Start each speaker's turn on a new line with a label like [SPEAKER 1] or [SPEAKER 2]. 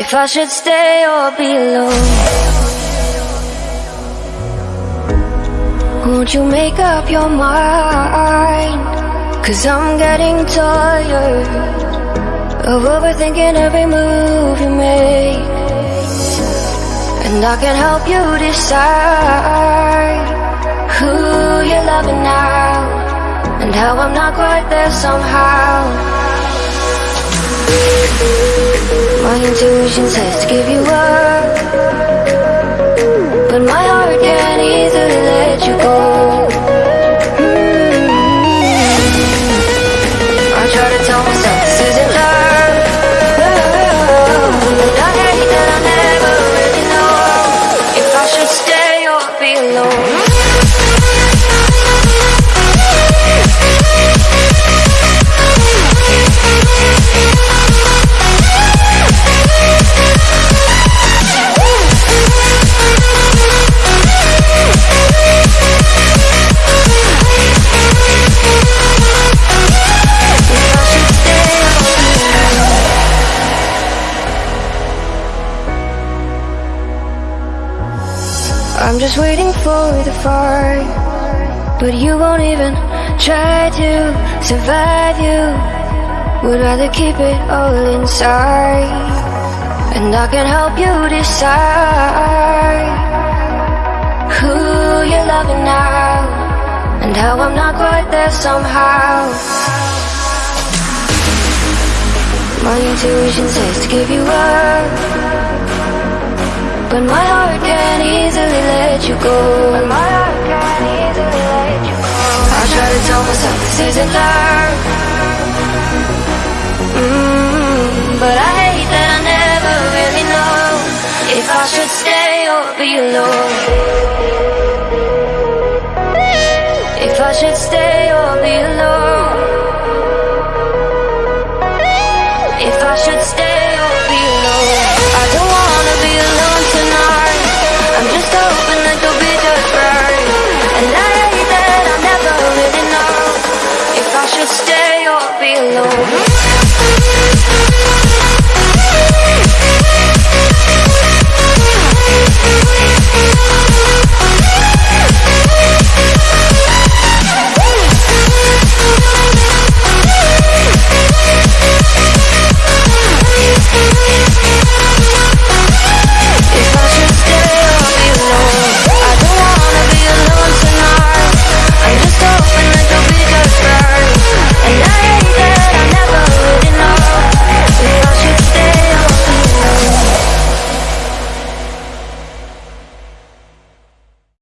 [SPEAKER 1] If I should stay or be alone Won't you make up your mind? Cause I'm getting tired Of overthinking every move you make. And I can help you decide Who you're loving now And how I'm not quite there somehow my intuition says to give you up. But my heart I'm just waiting for the fight But you won't even try to survive you. Would rather keep it all inside. And I can help you decide Who you're loving now. And how I'm not quite there somehow. My intuition says to give you up but my heart can't easily let you go. But my heart can't easily let you go. I try to tell myself this isn't love. Mm, But I hate that I never really know If I should stay or be alone. If I should stay or be alone. If I should stay should stay or be alone.